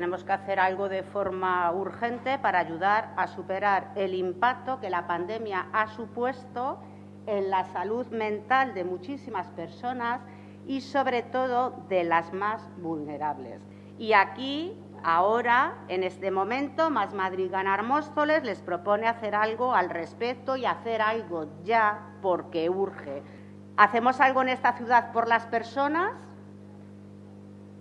Tenemos que hacer algo de forma urgente para ayudar a superar el impacto que la pandemia ha supuesto en la salud mental de muchísimas personas y sobre todo de las más vulnerables. Y aquí, ahora, en este momento, Más Madrid Ganar Móstoles les propone hacer algo al respecto y hacer algo ya porque urge. ¿Hacemos algo en esta ciudad por las personas?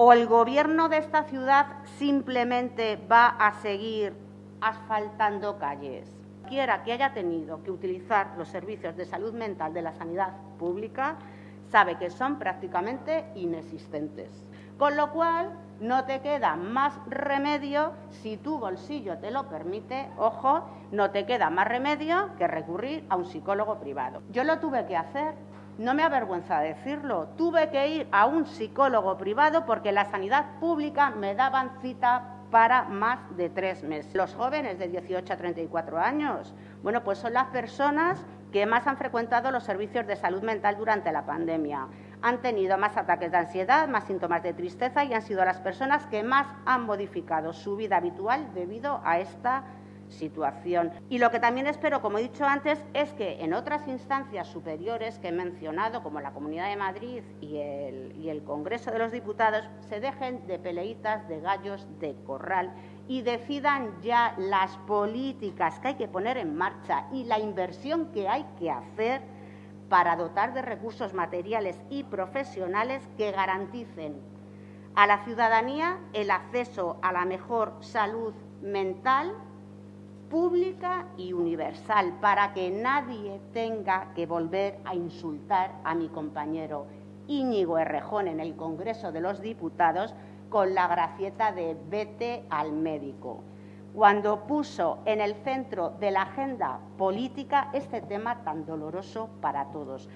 ¿O el Gobierno de esta ciudad simplemente va a seguir asfaltando calles? Quiera que haya tenido que utilizar los servicios de salud mental de la sanidad pública sabe que son prácticamente inexistentes. Con lo cual, no te queda más remedio, si tu bolsillo te lo permite, ojo, no te queda más remedio que recurrir a un psicólogo privado. Yo lo tuve que hacer no me avergüenza decirlo, tuve que ir a un psicólogo privado porque la sanidad pública me daban cita para más de tres meses. Los jóvenes de 18 a 34 años, bueno, pues son las personas que más han frecuentado los servicios de salud mental durante la pandemia. Han tenido más ataques de ansiedad, más síntomas de tristeza y han sido las personas que más han modificado su vida habitual debido a esta situación. Y lo que también espero, como he dicho antes, es que en otras instancias superiores que he mencionado, como la Comunidad de Madrid y el, y el Congreso de los Diputados, se dejen de peleitas de gallos de corral y decidan ya las políticas que hay que poner en marcha y la inversión que hay que hacer para dotar de recursos materiales y profesionales que garanticen a la ciudadanía el acceso a la mejor salud mental pública y universal para que nadie tenga que volver a insultar a mi compañero Íñigo Errejón en el Congreso de los Diputados con la gracieta de vete al médico, cuando puso en el centro de la agenda política este tema tan doloroso para todos.